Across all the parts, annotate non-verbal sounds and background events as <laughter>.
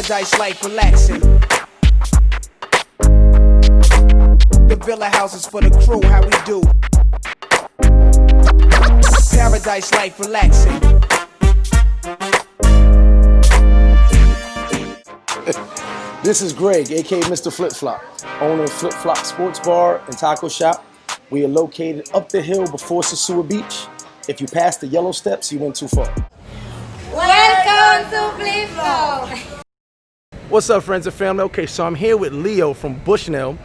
Paradise life relaxing. The villa houses for the crew, how we do. Paradise life relaxing. <laughs> This is Greg, aka Mr. Flip Flop, owner of Flip Flop Sports Bar and Taco Shop. We are located up the hill before Sosua Beach. If you pass the yellow steps, you went too far. Welcome to Flip Flop. <laughs> What's up, friends and family? Okay, so I'm here with Leo from Bushnell.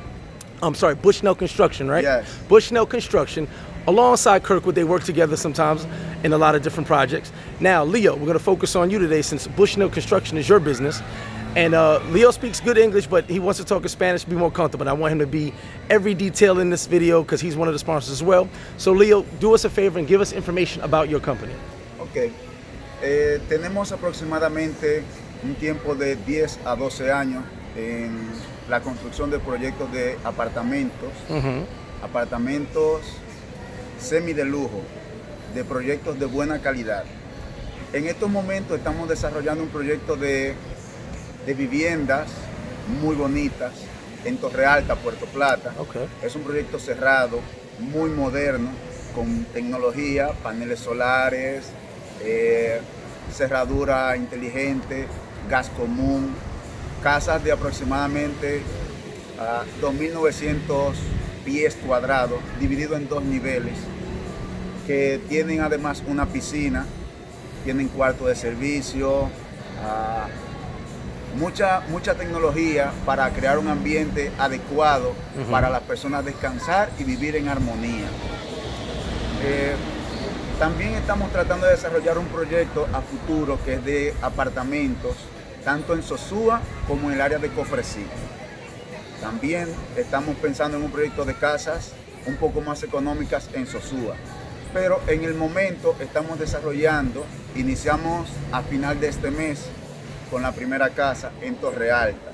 I'm sorry, Bushnell Construction, right? Yes. Bushnell Construction. Alongside Kirkwood, they work together sometimes in a lot of different projects. Now, Leo, we're going to focus on you today since Bushnell Construction is your business. And uh, Leo speaks good English, but he wants to talk in Spanish to be more comfortable. And I want him to be every detail in this video because he's one of the sponsors as well. So, Leo, do us a favor and give us information about your company. Ok. Eh, tenemos aproximadamente un tiempo de 10 a 12 años en la construcción de proyectos de apartamentos, apartamentos semi de lujo, de proyectos de buena calidad. En estos momentos estamos desarrollando un proyecto de, de viviendas muy bonitas en Torre Alta, Puerto Plata. Es un proyecto cerrado, muy moderno, con tecnología, paneles solares, eh, cerradura inteligente, gas común, casas de aproximadamente ah, 2.900 pies cuadrados, dividido en dos niveles, que tienen además una piscina, tienen cuarto de servicio, ah, mucha, mucha tecnología para crear un ambiente adecuado para las personas descansar y vivir en armonía. Eh, también estamos tratando de desarrollar un proyecto a futuro que es de apartamentos, tanto en Sosúa como en el área de Cofresí. También estamos pensando en un proyecto de casas un poco más económicas en Sosúa. Pero en el momento estamos desarrollando, iniciamos a final de este mes con la primera casa en Torre Alta.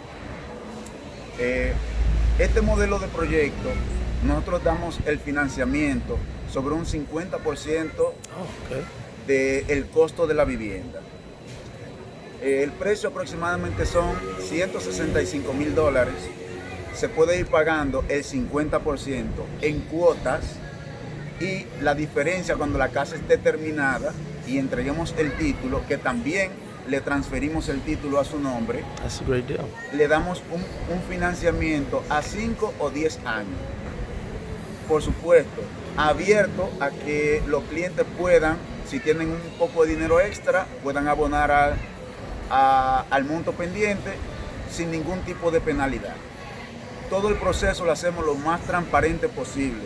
Eh, este modelo de proyecto, nosotros damos el financiamiento sobre un 50% Oh, ok. del costo de la vivienda. Eh, El precio aproximadamente son 165 mil dólares. Se puede ir pagando el 50% en cuotas y la diferencia cuando la casa esté terminada y entreguemos el título, que también le transferimos el título a su nombre, That's a great deal. le damos un, un financiamiento a 5 o 10 años. Por supuesto, abierto a que los clientes puedan, si tienen un poco de dinero extra, puedan abonar al- al monto pendiente sin ningún tipo de penalidad. Todo el proceso lo hacemos lo más transparente posible.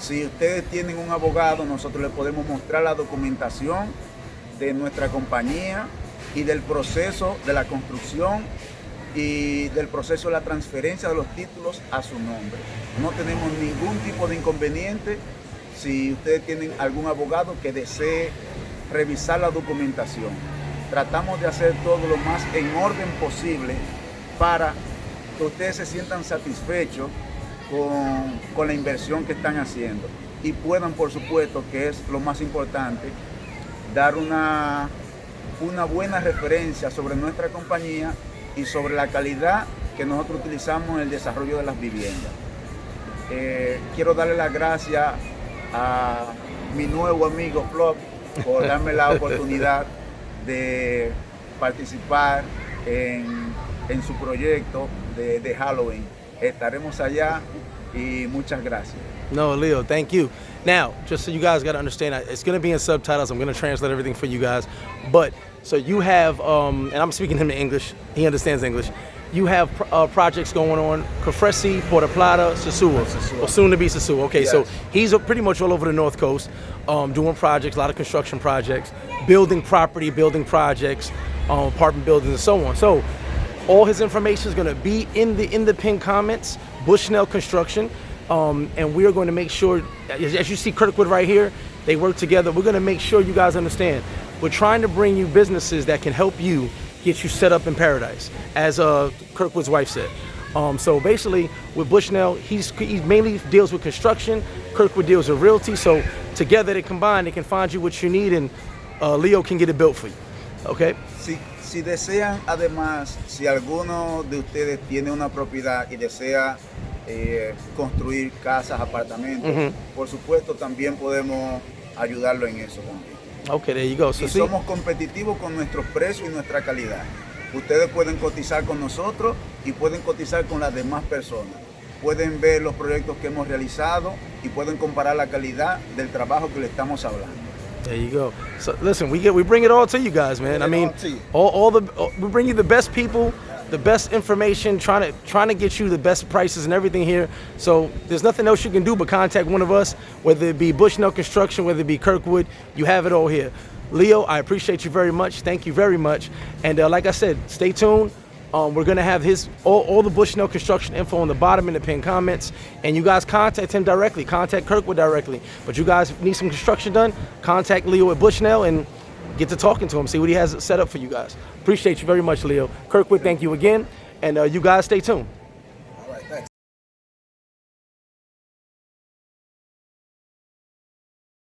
Si ustedes tienen un abogado, nosotros les podemos mostrar la documentación de nuestra compañía y del proceso de la construcción y del proceso de la transferencia de los títulos a su nombre. No tenemos ningún tipo de inconveniente si ustedes tienen algún abogado que desee revisar la documentación. Tratamos de hacer todo lo más en orden posible para que ustedes se sientan satisfechos con, con la inversión que están haciendo y puedan, por supuesto, que es lo más importante, dar una, una buena referencia sobre nuestra compañía y sobre la calidad que nosotros utilizamos en el desarrollo de las viviendas. Eh, quiero darle las gracias a mi nuevo amigo Flop por darme la <laughs> oportunidad de participar en, en su proyecto de, de Halloween. Estaremos allá y muchas gracias. No, Leo, thank you. Now, just so you guys got to understand, it's going to be in subtitles. I'm going to translate everything for you guys. But so you have, um, and I'm speaking him in English. He understands English. You have uh, projects going on, Cofresi, Puerto Plata, Sosua, Sosúa. or soon to be Sosua. Okay, so he's pretty much all over the North Coast, um, doing projects, a lot of construction projects, building property, building projects, um, apartment buildings, and so on. So all his information is going to be in the in the pinned comments. Bushnell Construction, um, and we are going to make sure, as, as you see Kirkwood right here, they work together. We're going to make sure you guys understand. We're trying to bring you businesses that can help you get you set up in paradise, as uh, Kirkwood's wife said. Um, so basically, with Bushnell, he's he mainly deals with construction. Kirkwood deals with realty. So together they combine, they can find you what you need, and uh, Leo can get it built for you. Okay. Si, Si desean, además, si alguno de ustedes tiene una propiedad y desea eh, construir casas, apartamentos, Ujú. por supuesto también podemos ayudarlo en eso también. Okay, there you go. So Y somos competitivos con nuestros precios y nuestra calidad. Ustedes pueden cotizar con nosotros y pueden cotizar con las demás personas. Pueden ver los proyectos que hemos realizado y pueden comparar la calidad del trabajo que le estamos hablando. There you go. So listen, we get we bring it all to you guys, man. I mean, all all, all the all- we bring you the best people, the best information, trying to trying to get you the best prices and everything here. So there's nothing else you can do but contact one of us, whether it be Bushnell Construction, whether it be Kirkwood. You have it all here. Leo, I appreciate you very much. Thank you very much. And uh, like I said, stay tuned. Um, we're gonna have his all, all the Bushnell construction info on the bottom in the pinned comments, and you guys contact him directly. Contact Kirkwood directly. But you guys need some construction done, contact Leo at Bushnell and get to talking to him. See what he has set up for you guys. Appreciate you very much, Leo. Kirkwood, thank you again, and uh, you guys stay tuned.